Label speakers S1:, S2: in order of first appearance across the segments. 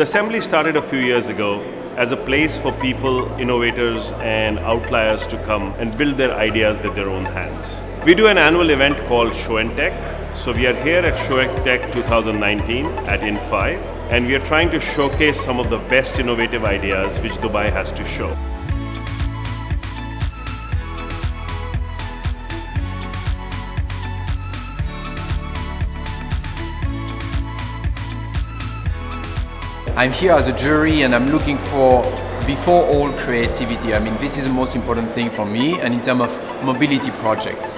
S1: The assembly started a few years ago as a place for people, innovators, and outliers to come and build their ideas with their own hands. We do an annual event called Show and Tech. So we are here at Show and Tech 2019 at in5, and we are trying to showcase some of the best innovative ideas which Dubai has to show.
S2: I'm here as a jury and I'm looking for, before all, creativity. I mean, this is the most important thing for me and in terms of mobility projects.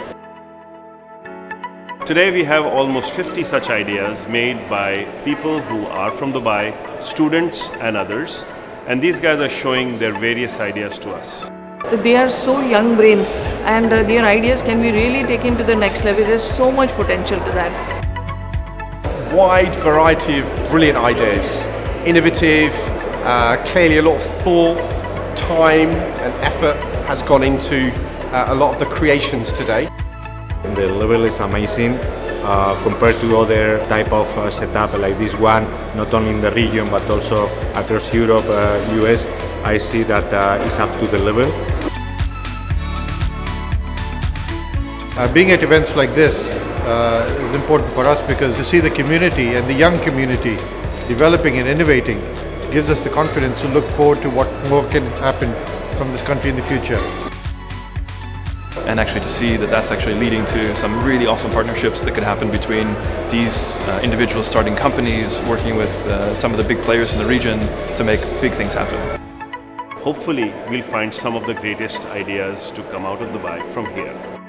S1: Today we have almost 50 such ideas made by people who are from Dubai, students and others. And these guys are showing their various ideas to us.
S3: They are so young brains and uh, their ideas can be really taken to the next level. There's so much potential to that.
S4: Wide variety of brilliant ideas innovative, uh, clearly a lot of thought, time and effort has gone into uh, a lot of the creations today.
S5: The level is amazing uh, compared to other type of uh, setup like this one, not only in the region but also across Europe, US. Uh, I see that uh, it's up to the level.
S6: being at events like this is important for us because to see the community and the young community developing and innovating gives us the confidence to look forward to what more can happen from this country in the future.
S7: And actually to see that that's actually leading to some really awesome partnerships that could happen between these uh, individuals starting companies, working with uh, some of the big players in the region to make big things happen.
S1: Hopefully, we'll find some of the greatest ideas to come out of Dubai from here.